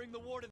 bring the war to